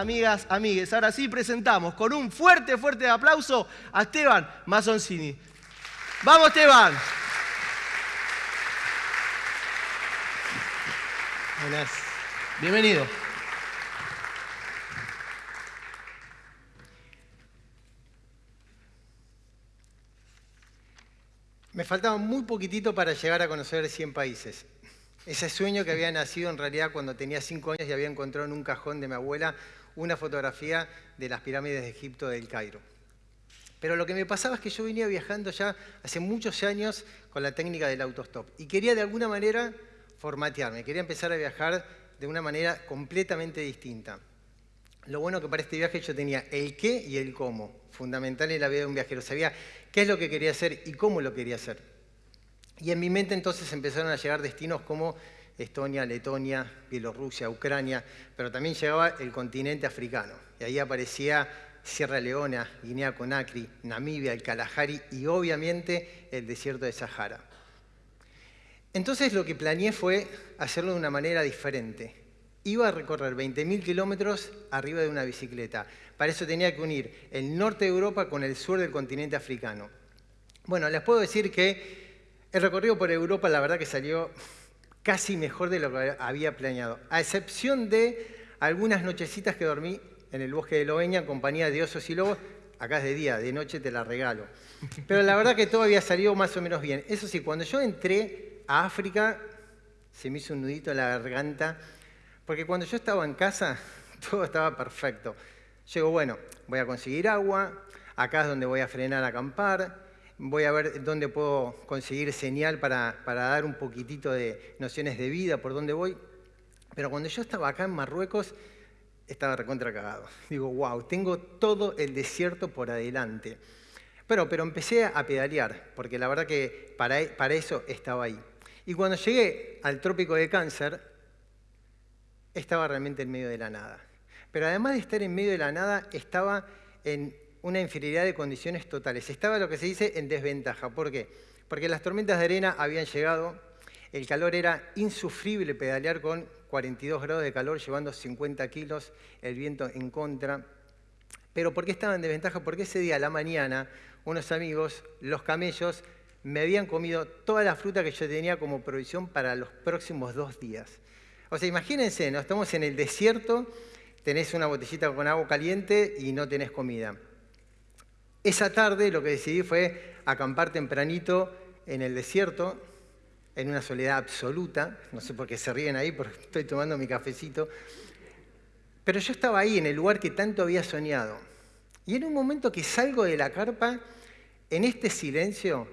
amigas, amigues. Ahora sí presentamos con un fuerte, fuerte aplauso a Esteban Mazzoncini. ¡Vamos, Esteban! Buenas. Bienvenido. Me faltaba muy poquitito para llegar a conocer 100 países. Ese sueño que había nacido en realidad cuando tenía 5 años y había encontrado en un cajón de mi abuela una fotografía de las pirámides de Egipto del Cairo. Pero lo que me pasaba es que yo venía viajando ya hace muchos años con la técnica del autostop y quería de alguna manera formatearme, quería empezar a viajar de una manera completamente distinta. Lo bueno que para este viaje yo tenía el qué y el cómo, fundamental en la vida de un viajero. Sabía qué es lo que quería hacer y cómo lo quería hacer. Y en mi mente entonces empezaron a llegar destinos como Estonia, Letonia, Bielorrusia, Ucrania, pero también llegaba el continente africano. Y ahí aparecía Sierra Leona, Guinea Conakry, Namibia, el Kalahari y obviamente el desierto de Sahara. Entonces lo que planeé fue hacerlo de una manera diferente. Iba a recorrer 20.000 kilómetros arriba de una bicicleta. Para eso tenía que unir el norte de Europa con el sur del continente africano. Bueno, les puedo decir que el recorrido por Europa la verdad que salió casi mejor de lo que había planeado, a excepción de algunas nochecitas que dormí en el bosque de Loeña en compañía de osos y lobos. Acá es de día, de noche te la regalo. Pero la verdad que todo había salido más o menos bien. Eso sí, cuando yo entré a África, se me hizo un nudito en la garganta, porque cuando yo estaba en casa, todo estaba perfecto. Llego, bueno, voy a conseguir agua, acá es donde voy a frenar a acampar, voy a ver dónde puedo conseguir señal para, para dar un poquitito de nociones de vida, por dónde voy. Pero cuando yo estaba acá en Marruecos, estaba recontra cagado. Digo, wow, tengo todo el desierto por adelante. Pero, pero empecé a pedalear, porque la verdad que para, para eso estaba ahí. Y cuando llegué al trópico de Cáncer, estaba realmente en medio de la nada. Pero además de estar en medio de la nada, estaba en una inferioridad de condiciones totales. Estaba lo que se dice en desventaja. ¿Por qué? Porque las tormentas de arena habían llegado, el calor era insufrible pedalear con 42 grados de calor, llevando 50 kilos, el viento en contra. Pero ¿por qué estaba en desventaja? Porque ese día la mañana, unos amigos, los camellos, me habían comido toda la fruta que yo tenía como provisión para los próximos dos días. O sea, imagínense, ¿no? estamos en el desierto, tenés una botellita con agua caliente y no tenés comida. Esa tarde lo que decidí fue acampar tempranito en el desierto, en una soledad absoluta. No sé por qué se ríen ahí, porque estoy tomando mi cafecito. Pero yo estaba ahí, en el lugar que tanto había soñado. Y en un momento que salgo de la carpa, en este silencio,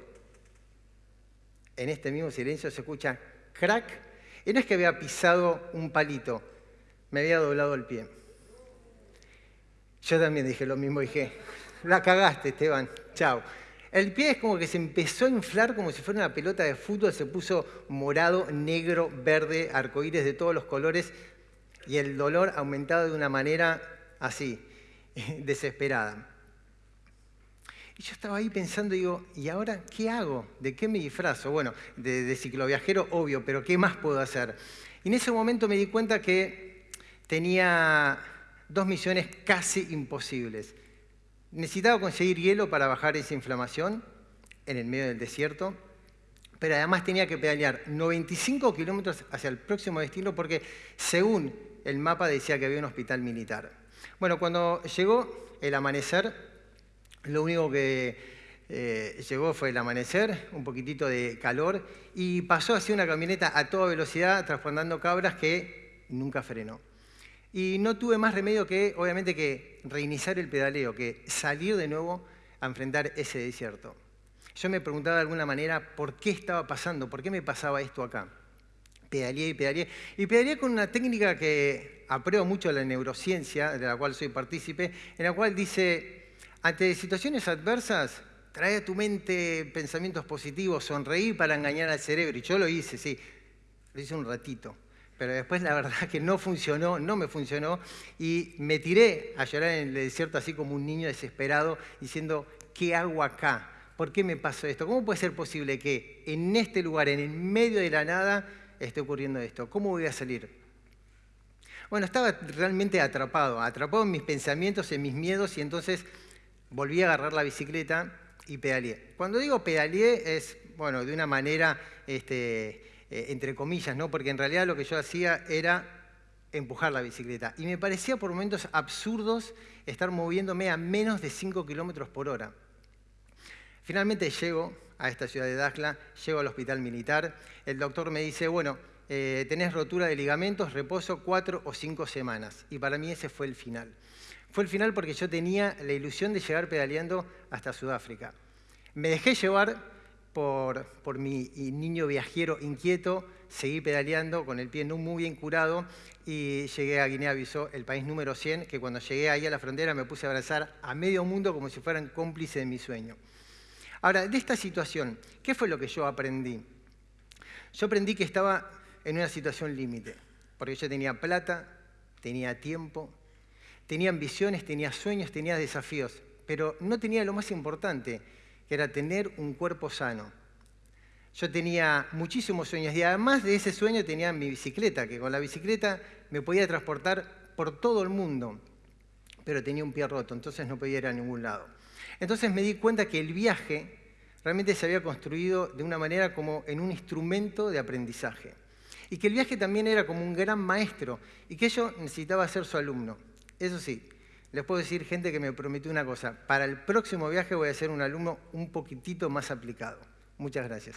en este mismo silencio se escucha crack. Y no es que había pisado un palito, me había doblado el pie. Yo también dije lo mismo, dije, la cagaste, Esteban. Chao. El pie es como que se empezó a inflar como si fuera una pelota de fútbol, se puso morado, negro, verde, arcoíris de todos los colores y el dolor aumentado de una manera así, desesperada. Y yo estaba ahí pensando, digo, ¿y ahora qué hago? ¿De qué me disfrazo? Bueno, de, de cicloviajero, obvio, pero ¿qué más puedo hacer? Y en ese momento me di cuenta que tenía dos misiones casi imposibles. Necesitaba conseguir hielo para bajar esa inflamación en el medio del desierto, pero además tenía que pedalear 95 kilómetros hacia el próximo destino porque según el mapa decía que había un hospital militar. Bueno, cuando llegó el amanecer, lo único que eh, llegó fue el amanecer, un poquitito de calor, y pasó hacia una camioneta a toda velocidad transportando cabras que nunca frenó. Y no tuve más remedio que, obviamente, que reiniciar el pedaleo, que salir de nuevo a enfrentar ese desierto. Yo me preguntaba de alguna manera por qué estaba pasando, por qué me pasaba esto acá. Pedaleé y pedaleé. Y pedaleé con una técnica que apruebo mucho la neurociencia, de la cual soy partícipe, en la cual dice, ante situaciones adversas, trae a tu mente pensamientos positivos, sonreír para engañar al cerebro. Y yo lo hice, sí, lo hice un ratito pero después la verdad que no funcionó, no me funcionó, y me tiré a llorar en el desierto así como un niño desesperado, diciendo, ¿qué hago acá? ¿Por qué me pasó esto? ¿Cómo puede ser posible que en este lugar, en el medio de la nada, esté ocurriendo esto? ¿Cómo voy a salir? Bueno, estaba realmente atrapado, atrapado en mis pensamientos, en mis miedos y entonces volví a agarrar la bicicleta y pedaleé. Cuando digo pedaleé es, bueno, de una manera, este, eh, entre comillas, ¿no? Porque en realidad lo que yo hacía era empujar la bicicleta. Y me parecía por momentos absurdos estar moviéndome a menos de 5 kilómetros por hora. Finalmente llego a esta ciudad de Dakhla, llego al hospital militar, el doctor me dice, bueno, eh, tenés rotura de ligamentos, reposo cuatro o cinco semanas. Y para mí ese fue el final. Fue el final porque yo tenía la ilusión de llegar pedaleando hasta Sudáfrica. Me dejé llevar por, mi niño viajero inquieto, seguí pedaleando con el pie no muy bien curado y llegué a Guinea-Bissau, el país número 100, que cuando llegué ahí a la frontera me puse a abrazar a medio mundo como si fueran cómplices de mi sueño. Ahora, de esta situación, ¿qué fue lo que yo aprendí? Yo aprendí que estaba en una situación límite, porque yo tenía plata, tenía tiempo, tenía ambiciones, tenía sueños, tenía desafíos, pero no tenía lo más importante, que era tener un cuerpo sano. Yo tenía muchísimos sueños y además de ese sueño tenía mi bicicleta, que con la bicicleta me podía transportar por todo el mundo, pero tenía un pie roto, entonces no podía ir a ningún lado. Entonces me di cuenta que el viaje realmente se había construido de una manera como en un instrumento de aprendizaje. Y que el viaje también era como un gran maestro y que yo necesitaba ser su alumno. Eso sí, les puedo decir, gente, que me prometió una cosa. Para el próximo viaje voy a ser un alumno un poquitito más aplicado. Muchas gracias.